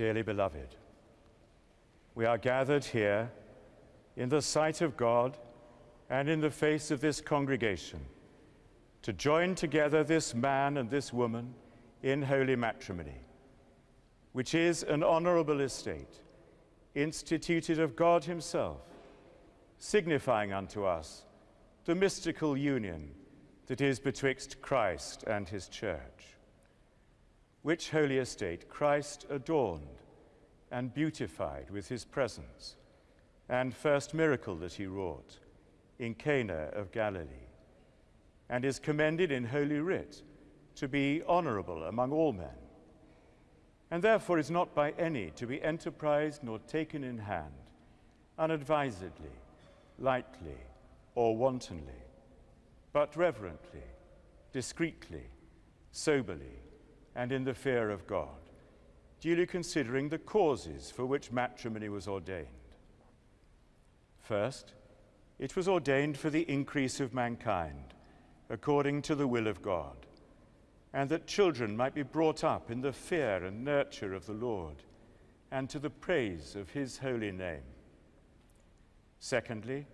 Dearly beloved, we are gathered here in the sight of God and in the face of this congregation to join together this man and this woman in holy matrimony, which is an honorable estate instituted of God Himself, signifying unto us the mystical union that is betwixt Christ and His church. Which holy estate Christ adorned and beautified with His presence, and first miracle that He wrought in Cana of Galilee, and is commended in Holy Writ to be honorable among all men. And therefore is not by any to be enterprised nor taken in hand, unadvisedly, lightly, or wantonly, but reverently, discreetly, soberly, and in the fear of God, duly considering the causes for which matrimony was ordained. First, it was ordained for the increase of mankind, according to the will of God and that children might be brought up in the fear and nurture of the Lord, and to the praise of his holy name. Secondly,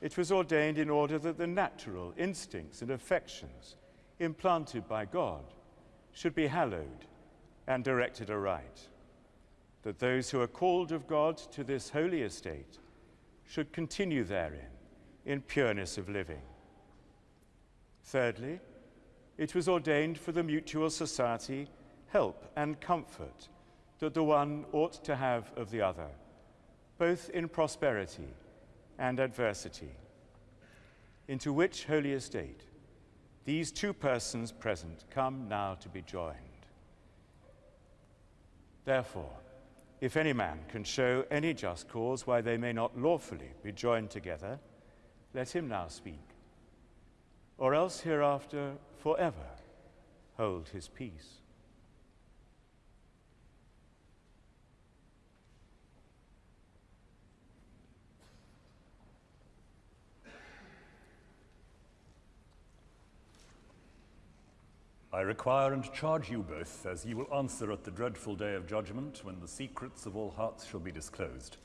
it was ordained in order that the natural instincts and affections implanted by God should be hallowed and directed aright, that those who are called of God to this holy estate should continue therein in pureness of living. Thirdly, it was ordained for the mutual society, help, and comfort that the one ought to have of the other, both in prosperity and adversity. Into which holy estate these two persons present come now to be joined. Therefore, if any man can show any just cause why they may not lawfully be joined together, let him now speak. Or else hereafter forever hold his peace. I require and charge you both, as ye will answer at the dreadful day of judgment, when the secrets of all hearts shall be disclosed,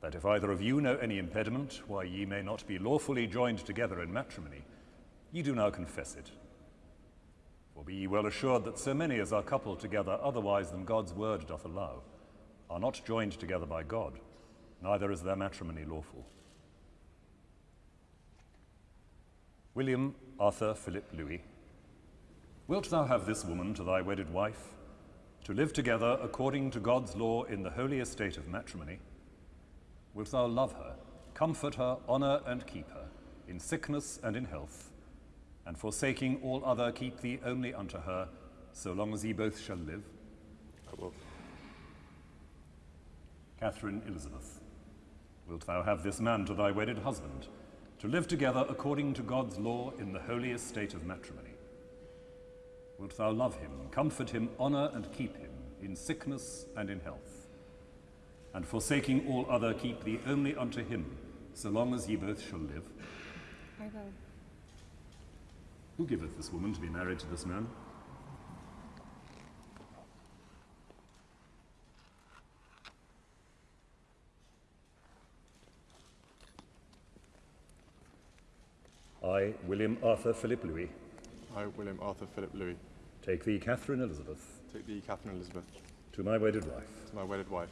that if either of you know any impediment why ye may not be lawfully joined together in matrimony, ye do now confess it. For be ye well assured that so many as are coupled together otherwise than God's word doth allow, are not joined together by God, neither is their matrimony lawful. William Arthur Philip Louis, wilt thou have this woman to thy wedded wife, to live together according to God's law in the holy estate of matrimony? Wilt thou love her, comfort her, honor and keep her, in sickness and in health, and forsaking all other, keep thee only unto her, so long as ye both shall live? I will. Catherine Elizabeth, wilt thou have this man to thy wedded husband, to live together according to God's law in the holy estate of matrimony? Wilt thou love him, comfort him, honor and keep him, in sickness and in health? And forsaking all other, keep thee only unto him, so long as ye both shall live? I will. Who giveth this woman to be married to this man? I, William Arthur Philip Louis, I, William Arthur Philip Louis, take thee, Catherine Elizabeth, take thee, Catherine Elizabeth, to my wedded wife, to my wedded wife,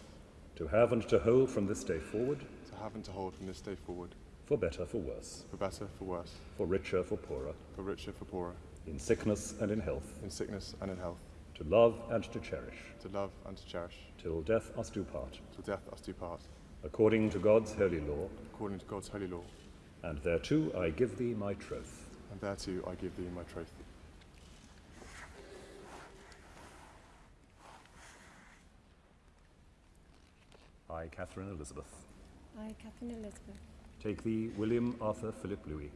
to have and to hold from this day forward, to have and to hold from this day forward, for better, for worse, for better, for worse, for richer, for poorer, for richer, for poorer, in sickness and in health, in sickness and in health, to love and to cherish, to love and to cherish, till death us do part, till death us do part, according to God's holy law, according to God's holy law, and thereto I give thee my troth. and thereto I give thee my troth. I, Catherine Elizabeth, I, Catherine Elizabeth, take thee, William Arthur Philip Louis,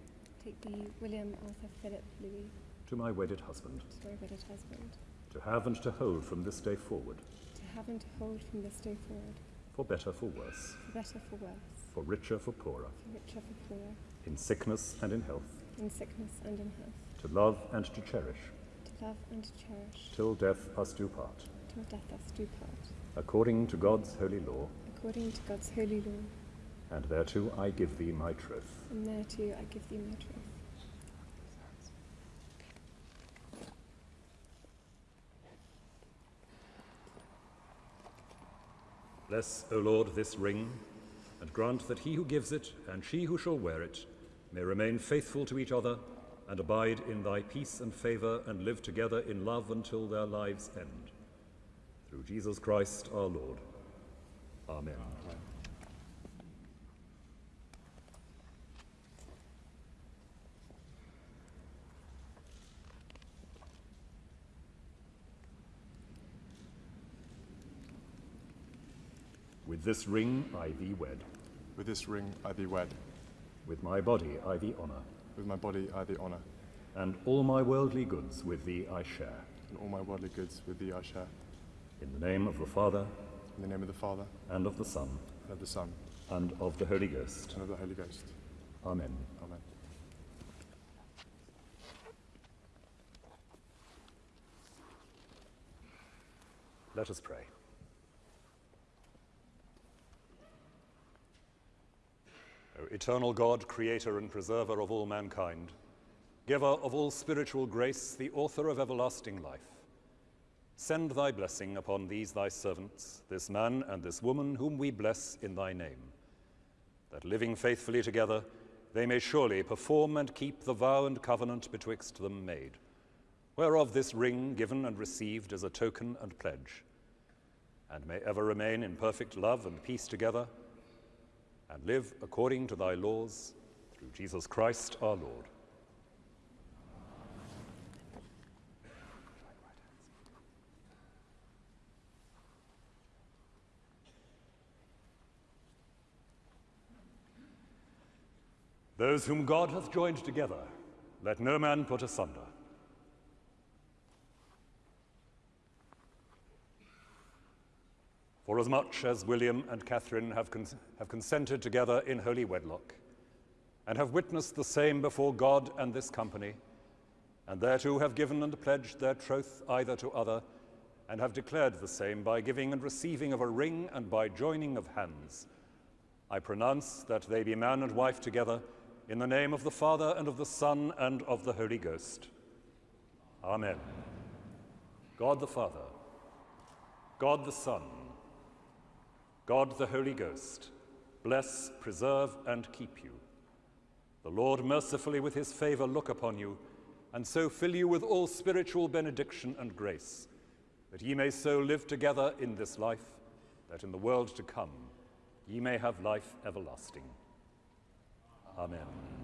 take thee, William Arthur Philip Louis, to my wedded husband, to my wedded husband, to have and to hold from this day forward, to have and to hold from this day forward, for better, for worse, for better, for worse, for richer, for poorer, for richer, for poorer, in sickness and in health, in sickness and in health, to love and to cherish, to love and to cherish, till death us do part, till death us do part, according to God's holy law, according to God's holy law, and thereto I give thee my troth. and thereto I give thee my troth. Bless, O Lord, this ring, and grant that he who gives it and she who shall wear it may remain faithful to each other and abide in thy peace and favour and live together in love until their lives end. Through Jesus Christ our Lord. Amen. With this ring I thee wed, With this ring I thee wed, with my body I thee honour, with my body I thee honour, and all my worldly goods with thee I share. and all my worldly goods with thee I share. In the name of the Father, In the name of the Father, and of the Son, and of the Son, and of the Holy Ghost. and of the Holy Ghost. Amen. Amen. Let us pray. O eternal God, creator and preserver of all mankind, giver of all spiritual grace, the author of everlasting life, send thy blessing upon these thy servants, this man and this woman whom we bless in thy name, that living faithfully together, they may surely perform and keep the vow and covenant betwixt them made, whereof this ring given and received is a token and pledge, and may ever remain in perfect love and peace together and live according to thy laws through Jesus Christ our Lord. Those whom God hath joined together, let no man put asunder. Forasmuch as William and Catherine have, cons- have consented together in holy wedlock, and have witnessed the same before God and this company, and thereto have given and pledged their troth either to other, and have declared the same by giving and receiving of a ring and by joining of hands, I pronounce that they be man and wife together in the name of the Father and of the Son and of the Holy Ghost. Amen. God the Father, God the Son, God the Holy Ghost, bless, preserve, and keep you. The Lord mercifully with his favor look upon you, and so fill you with all spiritual benediction and grace, that ye may so live together in this life, that in the world to come ye may have life everlasting. Amen.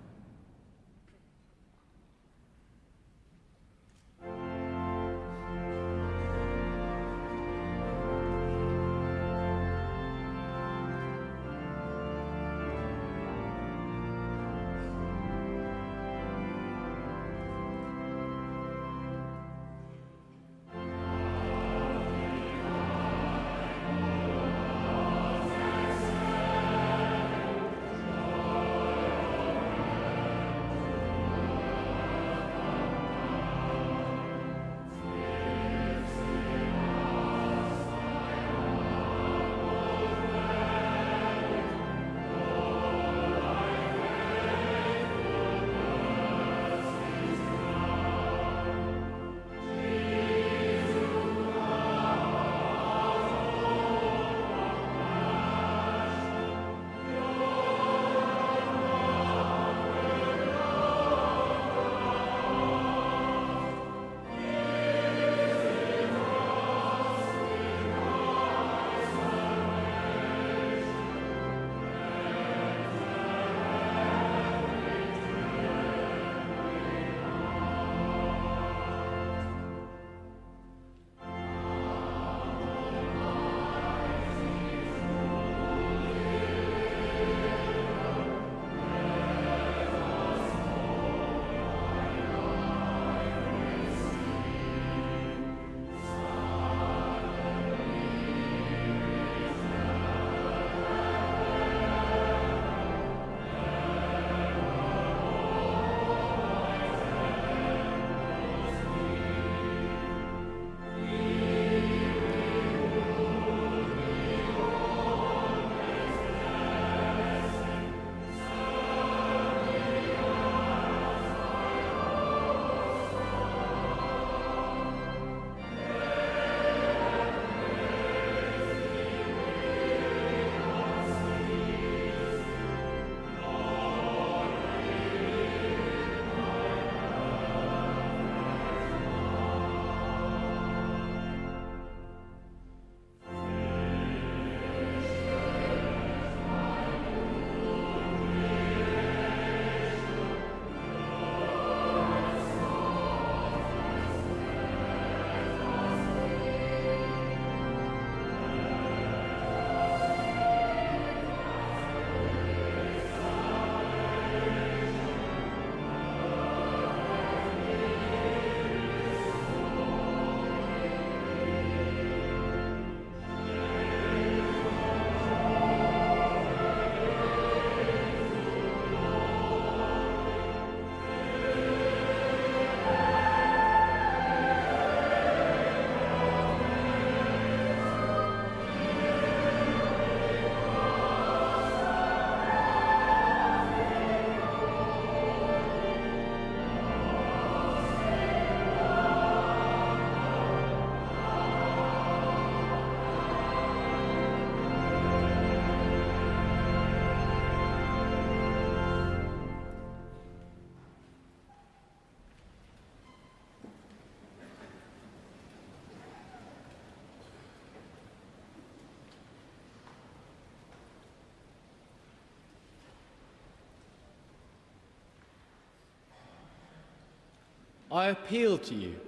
I appeal to you,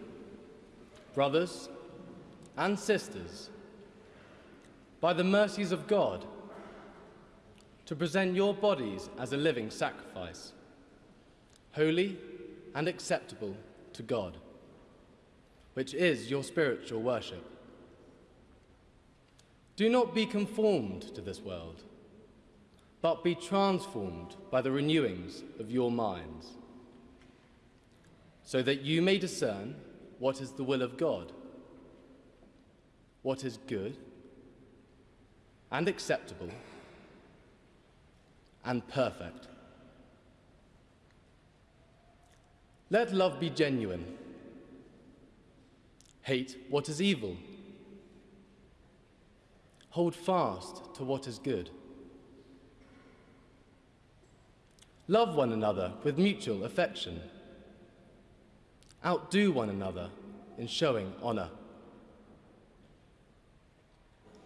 brothers and sisters, by the mercies of God, to present your bodies as a living sacrifice, holy and acceptable to God, which is your spiritual worship. Do not be conformed to this world, but be transformed by the renewings of your minds, so that you may discern what is the will of God, what is good and acceptable and perfect. Let love be genuine. Hate what is evil. Hold fast to what is good. Love one another with mutual affection. Outdo one another in showing honor.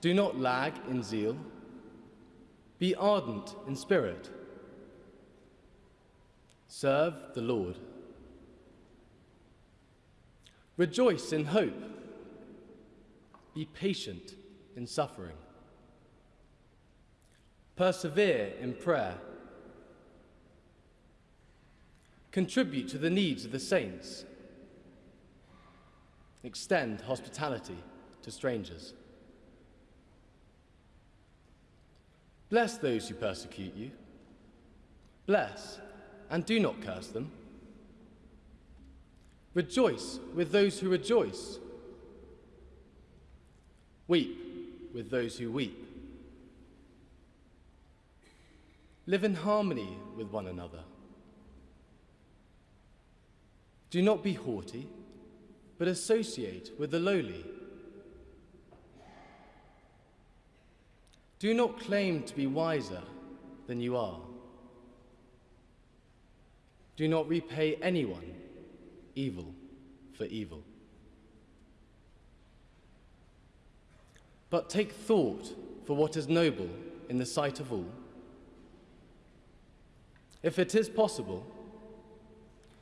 Do not lag in zeal. Be ardent in spirit. Serve the Lord. Rejoice in hope. Be patient in suffering. Persevere in prayer. Contribute to the needs of the saints. Extend hospitality to strangers. Bless those who persecute you. Bless and do not curse them. Rejoice with those who rejoice. Weep with those who weep. Live in harmony with one another. Do not be haughty, but associate with the lowly. Do not claim to be wiser than you are. Do not repay anyone evil for evil. But take thought for what is noble in the sight of all. If it is possible,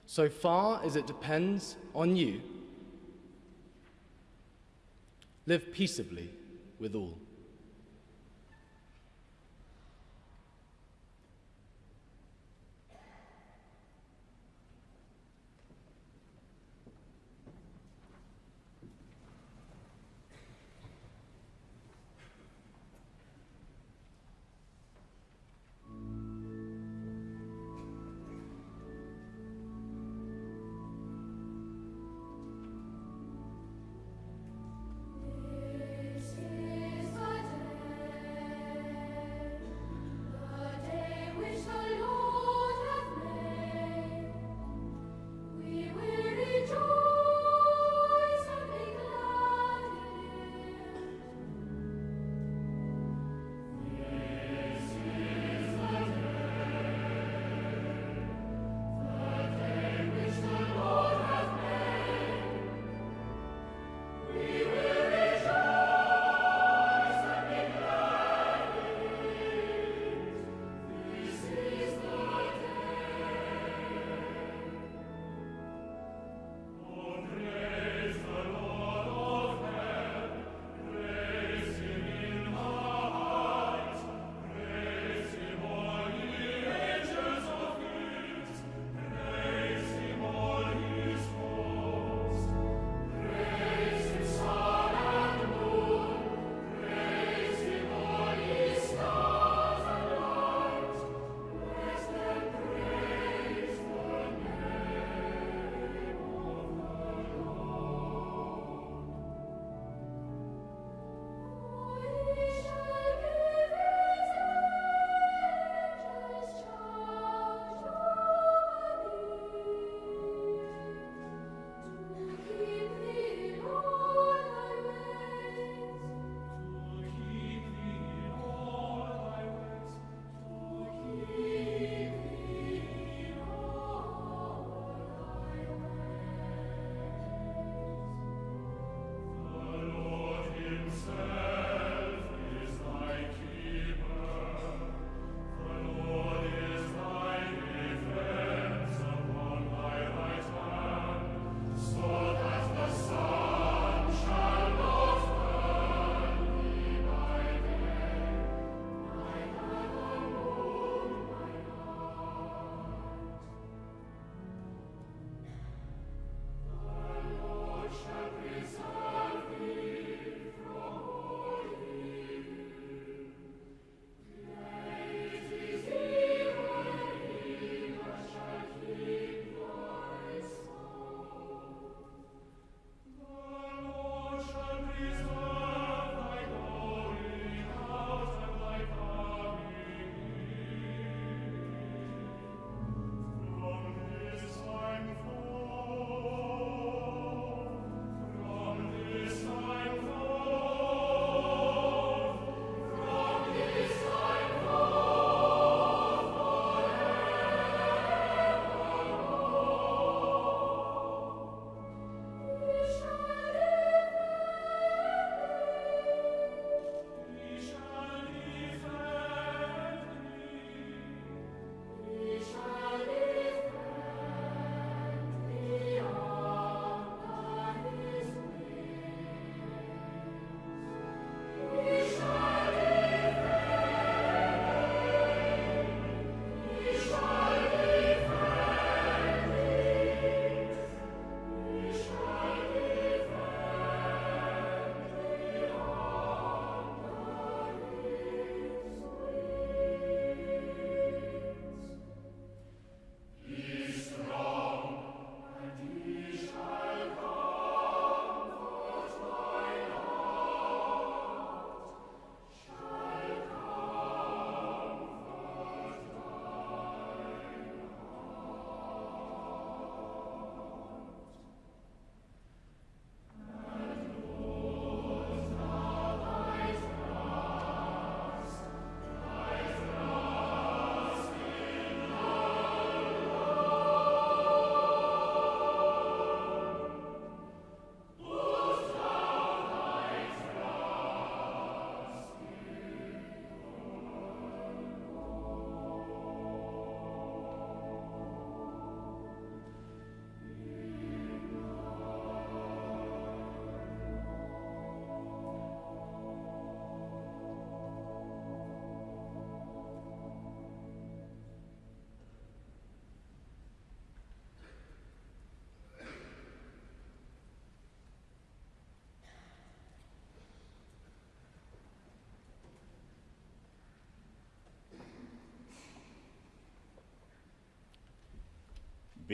so far as it depends on you, live peaceably with all.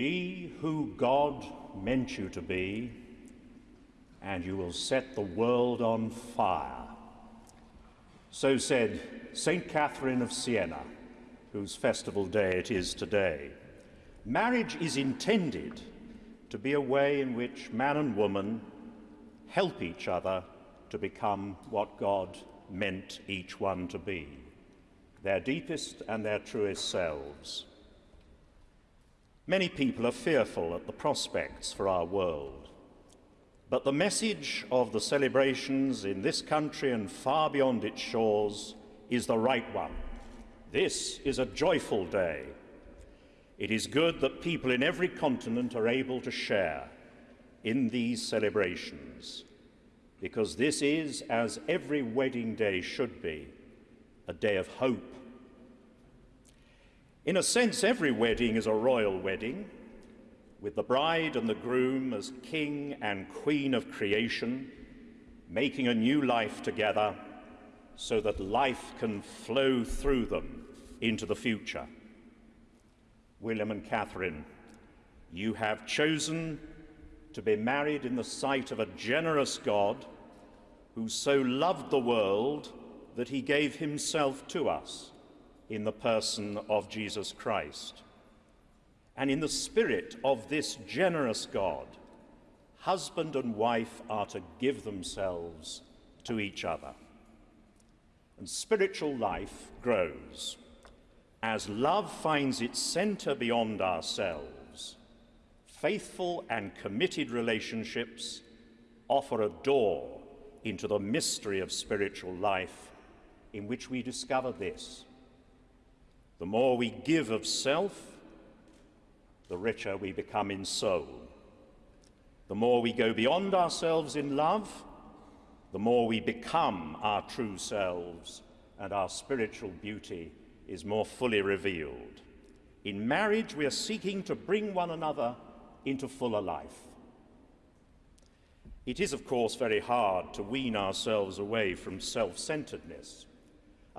Be who God meant you to be, and you will set the world on fire. So said St. Catherine of Siena, whose festival day it is today. Marriage is intended to be a way in which man and woman help each other to become what God meant each one to be, their deepest and their truest selves. Many people are fearful at the prospects for our world. But the message of the celebrations in this country and far beyond its shores is the right one. This is a joyful day. It is good that people in every continent are able to share in these celebrations, because this is, as every wedding day should be, a day of hope in a sense, every wedding is a royal wedding, with the bride and the groom as king and queen of creation, making a new life together so that life can flow through them into the future. William and Catherine, you have chosen to be married in the sight of a generous God who so loved the world that he gave himself to us in the person of Jesus Christ. And in the spirit of this generous God, husband and wife are to give themselves to each other. And spiritual life grows as love finds its center beyond ourselves. Faithful and committed relationships offer a door into the mystery of spiritual life in which we discover this the more we give of self, the richer we become in soul. The more we go beyond ourselves in love, the more we become our true selves and our spiritual beauty is more fully revealed. In marriage, we are seeking to bring one another into fuller life. It is, of course, very hard to wean ourselves away from self centeredness.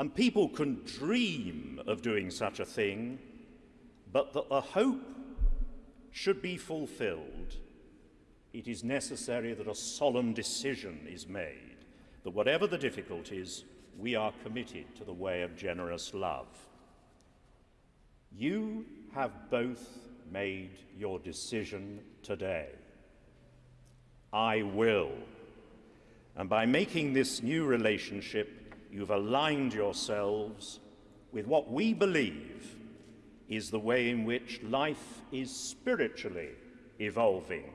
And people can dream of doing such a thing, but that the hope should be fulfilled, it is necessary that a solemn decision is made that whatever the difficulties, we are committed to the way of generous love. You have both made your decision today. I will. And by making this new relationship, you've aligned yourselves with what we believe is the way in which life is spiritually evolving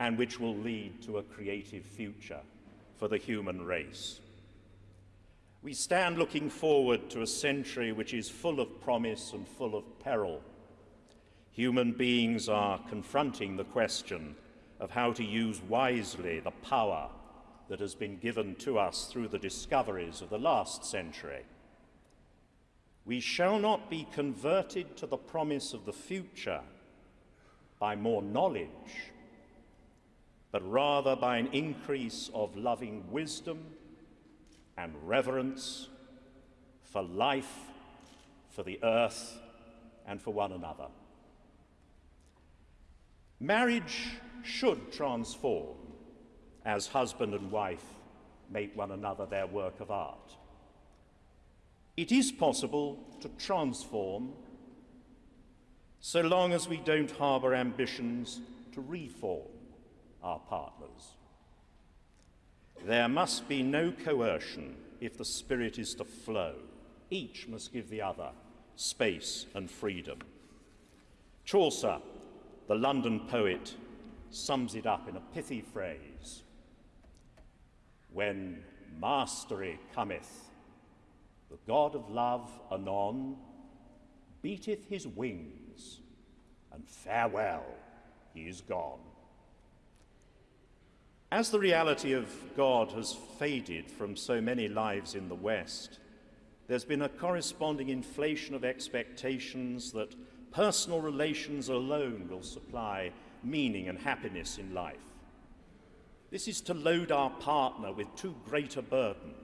and which will lead to a creative future for the human race. We stand looking forward to a century which is full of promise and full of peril. Human beings are confronting the question of how to use wisely the power that has been given to us through the discoveries of the last century. We shall not be converted to the promise of the future by more knowledge, but rather by an increase of loving wisdom and reverence for life, for the earth, and for one another. Marriage should transform as husband and wife make one another their work of art. It is possible to transform so long as we don't harbour ambitions to reform our partners. There must be no coercion if the spirit is to flow. Each must give the other space and freedom. Chaucer, the London poet, sums it up in a pithy phrase when mastery cometh, the God of love anon beateth his wings, and farewell, he is gone. As the reality of God has faded from so many lives in the West, there's been a corresponding inflation of expectations that personal relations alone will supply meaning and happiness in life. This is to load our partner with too great a burden.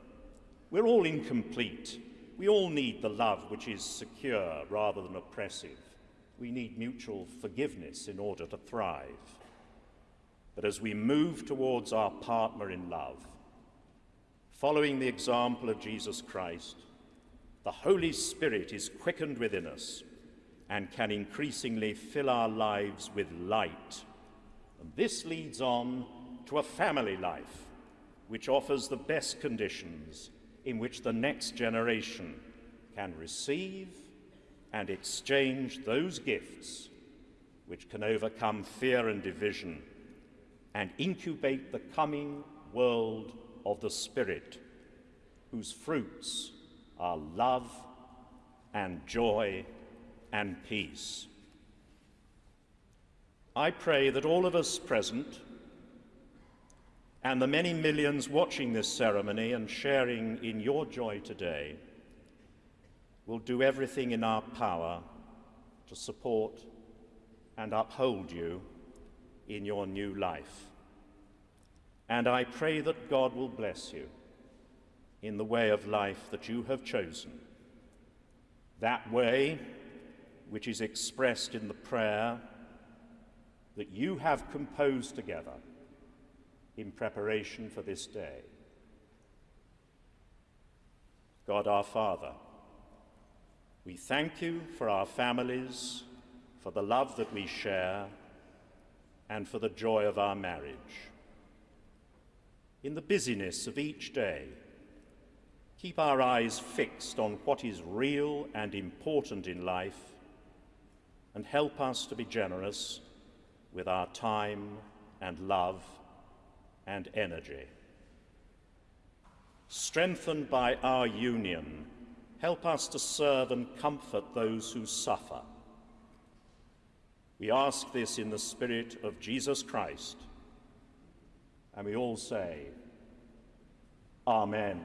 We're all incomplete. We all need the love which is secure rather than oppressive. we need mutual forgiveness in order to thrive. But as we move towards our partner in love, following the example of Jesus Christ, the Holy Spirit is quickened within us and can increasingly fill our lives with light. And this leads on to a family life which offers the best conditions in which the next generation can receive and exchange those gifts which can overcome fear and division and incubate the coming world of the Spirit, whose fruits are love and joy and peace. I pray that all of us present and the many millions watching this ceremony and sharing in your joy today will do everything in our power to support and uphold you in your new life. And I pray that God will bless you in the way of life that you have chosen. That way which is expressed in the prayer that you have composed together in preparation for this day. God our Father, we thank you for our families, for the love that we share, and for the joy of our marriage. In the busyness of each day, keep our eyes fixed on what is real and important in life, and help us to be generous with our time and love and energy. Strengthened by our union, help us to serve and comfort those who suffer. We ask this in the Spirit of Jesus Christ, and we all say, Amen.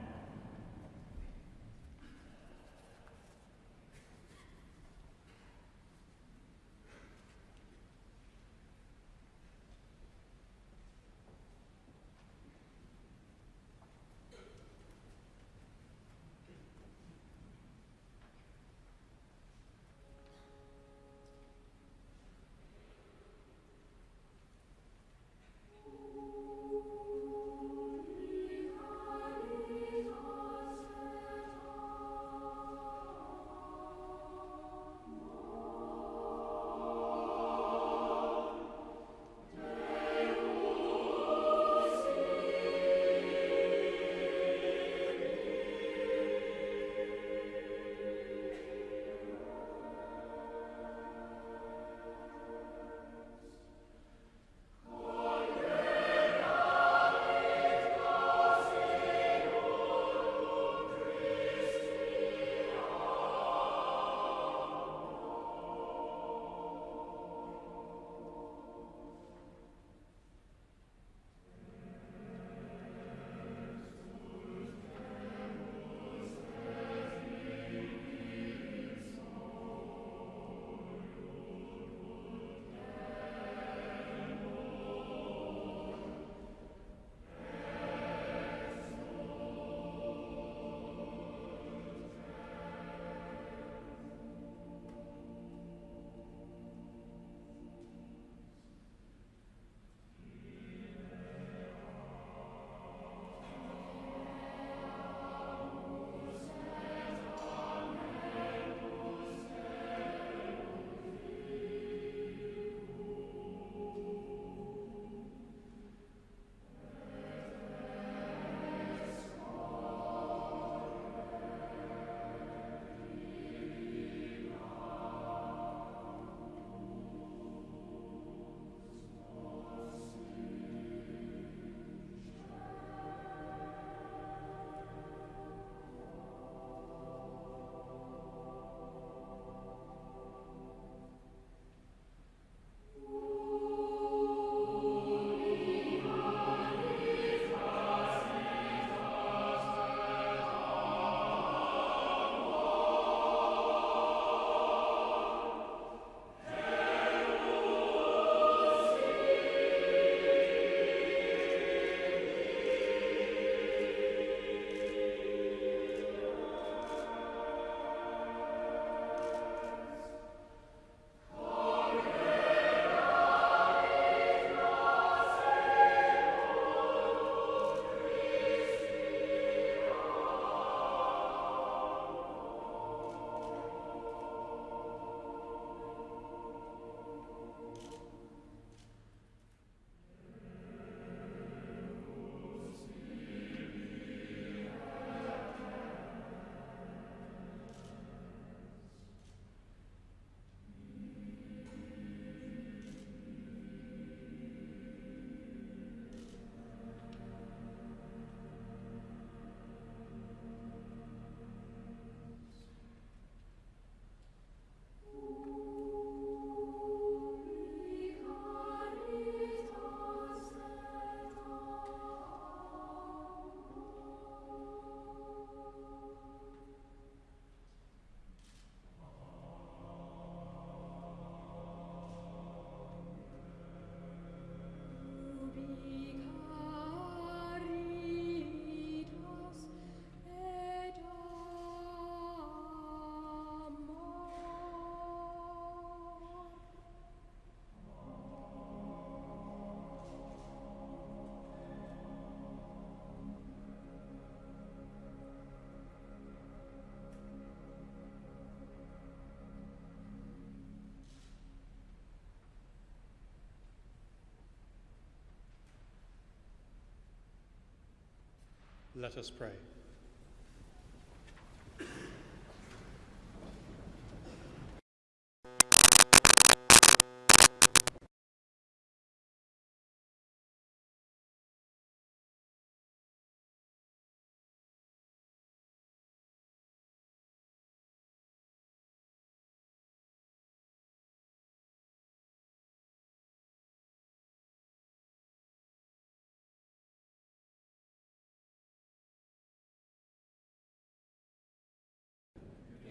Let us pray.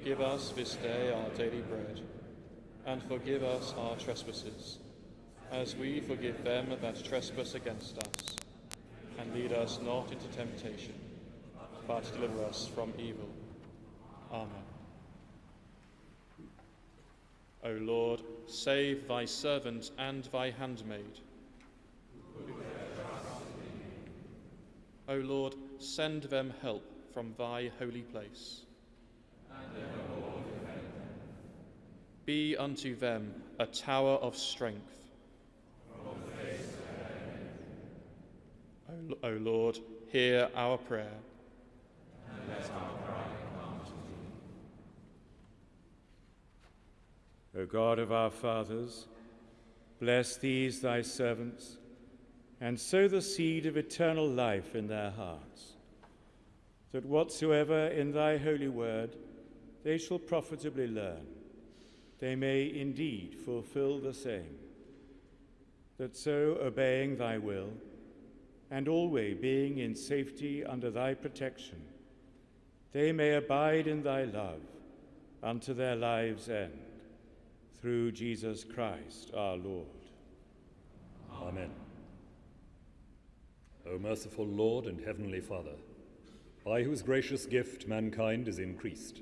Give us this day our daily bread, and forgive us our trespasses, as we forgive them that trespass against us. And lead us not into temptation, but deliver us from evil. Amen. O Lord, save thy servant and thy handmaid. O Lord, send them help from thy holy place. Be unto them a tower of strength. O, Lord, hear our prayer. O God of our fathers, bless these thy servants, and sow the seed of eternal life in their hearts, that whatsoever in thy holy word they shall profitably learn, they may indeed fulfill the same, that so obeying thy will, and always being in safety under thy protection, they may abide in thy love unto their lives' end through Jesus Christ our Lord. Amen. O merciful Lord and Heavenly Father, by whose gracious gift mankind is increased,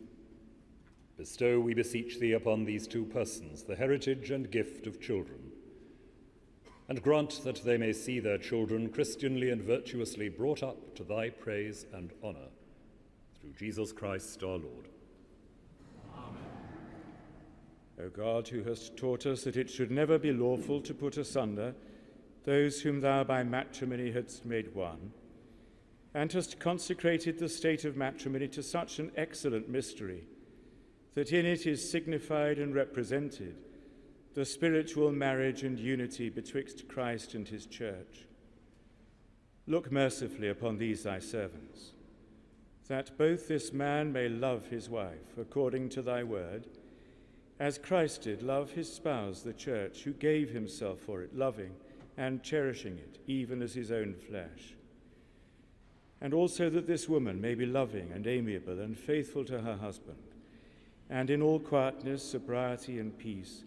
bestow, we beseech thee, upon these two persons the heritage and gift of children, and grant that they may see their children Christianly and virtuously brought up to thy praise and honour, through Jesus Christ our Lord. O God, who hast taught us that it should never be lawful to put asunder those whom thou by matrimony hadst made one, and hast consecrated the state of matrimony to such an excellent mystery, that in it is signified and represented the spiritual marriage and unity betwixt Christ and his church. Look mercifully upon these thy servants, that both this man may love his wife according to thy word, as Christ did love his spouse, the church, who gave himself for it, loving and cherishing it, even as his own flesh. And also that this woman may be loving and amiable and faithful to her husband, and in all quietness, sobriety, and peace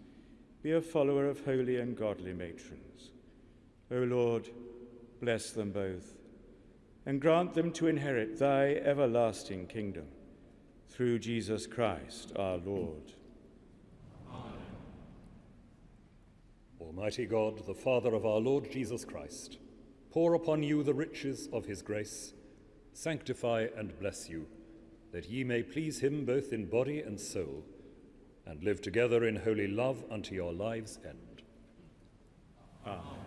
be a follower of holy and godly matrons. O Lord, bless them both, and grant them to inherit thy everlasting kingdom, through Jesus Christ our Lord. Amen. Almighty God, the Father of our Lord Jesus Christ, pour upon you the riches of his grace, sanctify and bless you, that ye may please him both in body and soul, and live together in holy love unto your lives' end. Amen.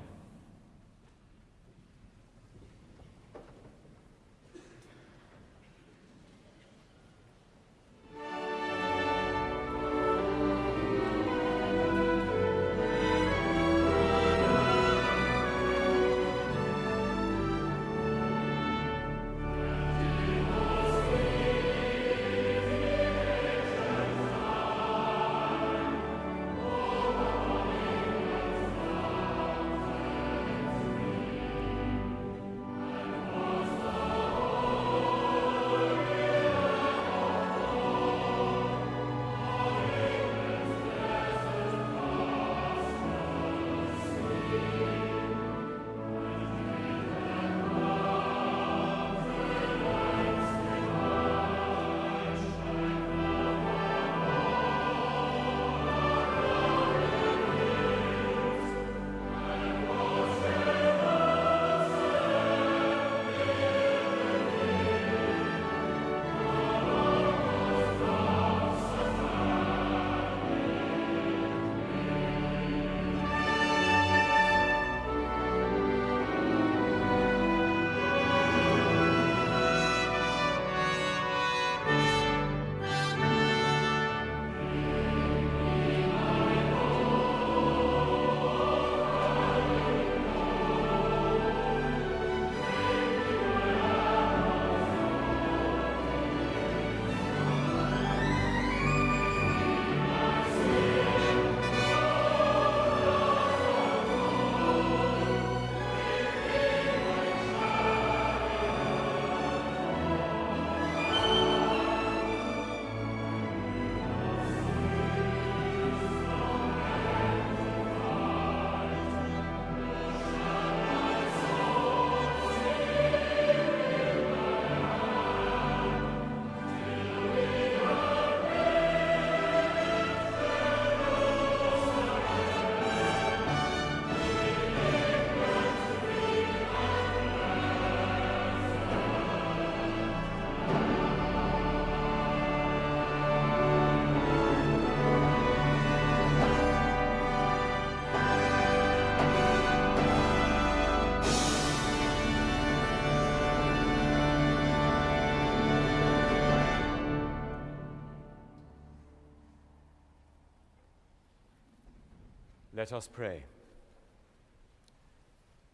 Let us pray.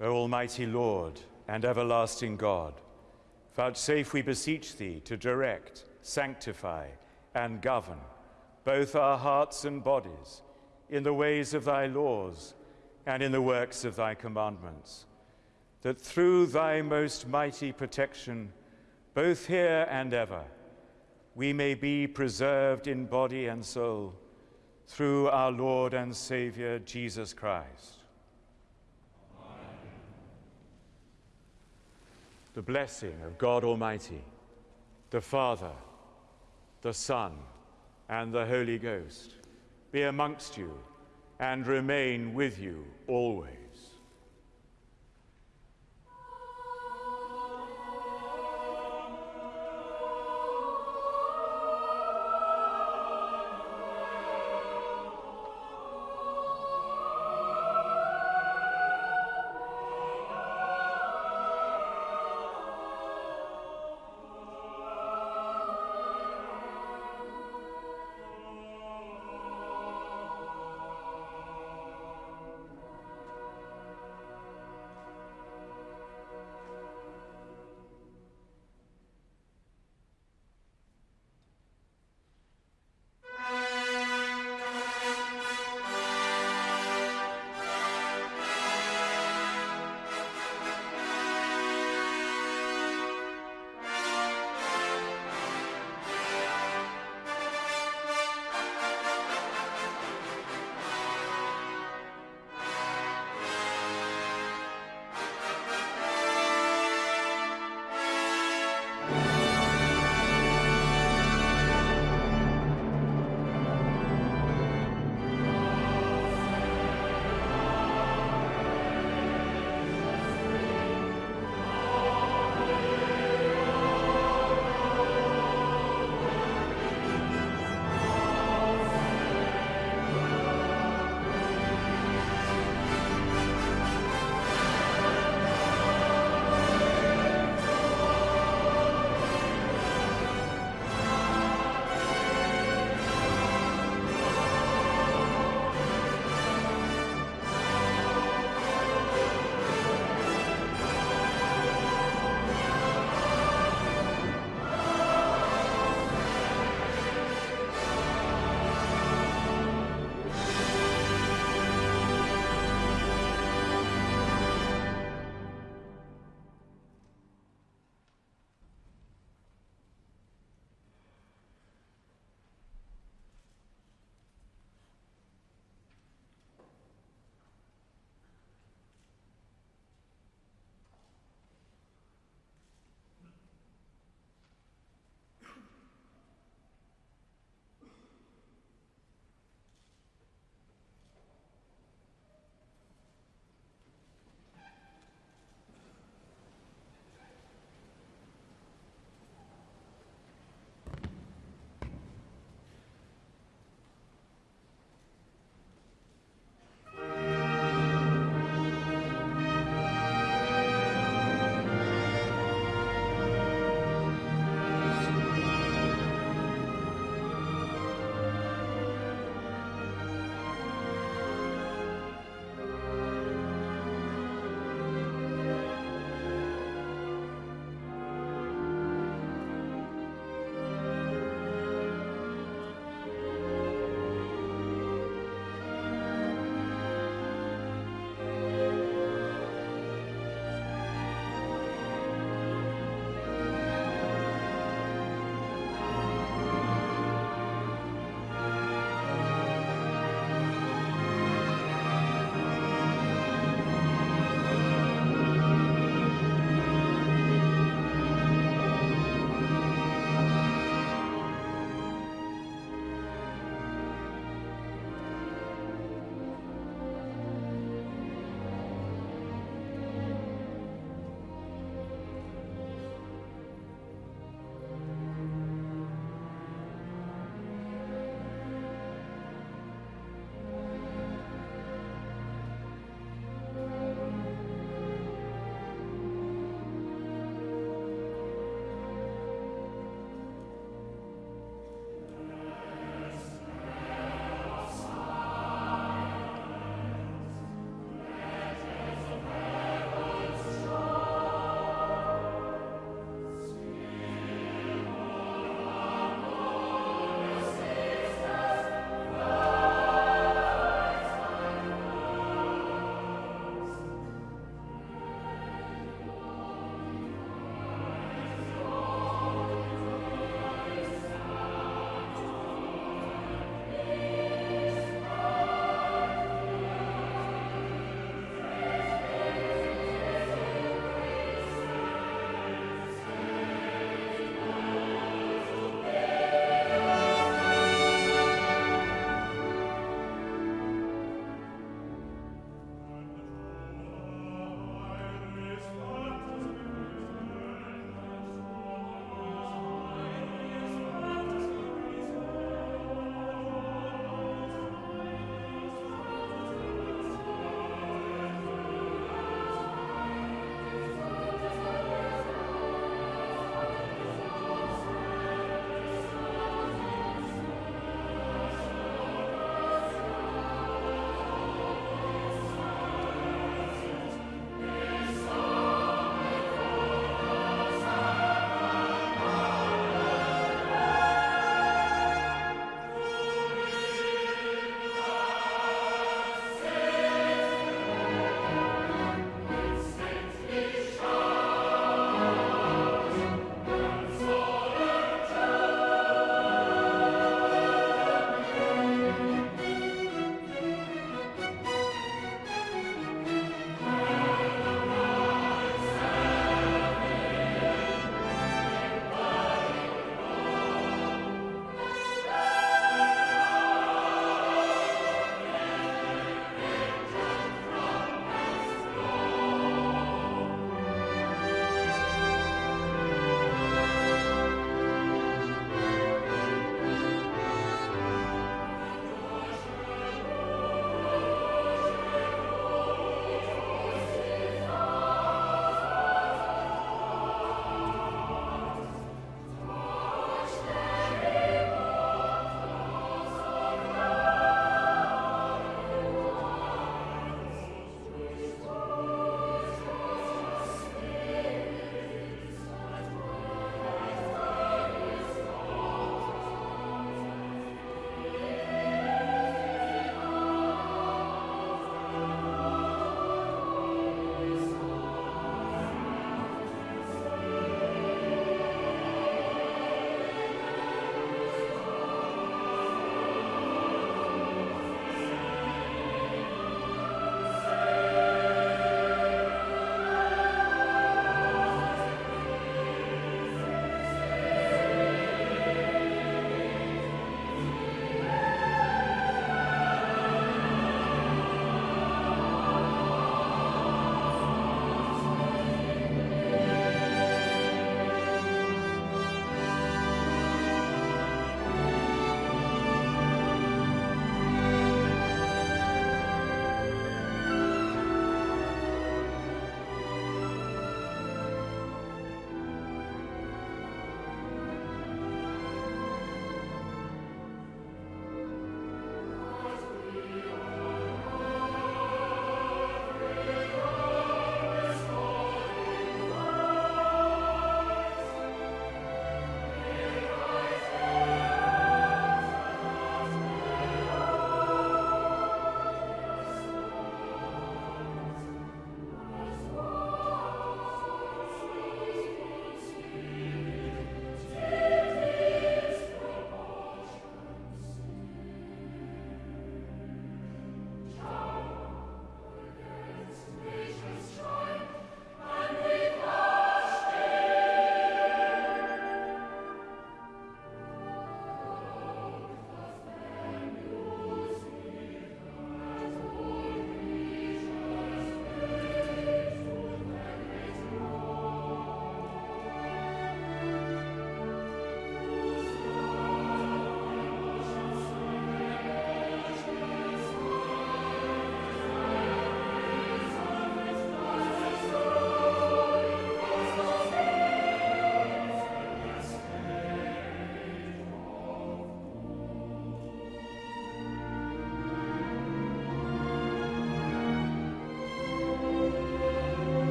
O Almighty Lord and everlasting God, vouchsafe, we beseech thee, to direct, sanctify, and govern both our hearts and bodies in the ways of thy laws and in the works of thy commandments, that through thy most mighty protection, both here and ever, we may be preserved in body and soul through our Lord and Savior Jesus Christ. The blessing of God Almighty, the Father, the Son, and the Holy Ghost be amongst you and remain with you always.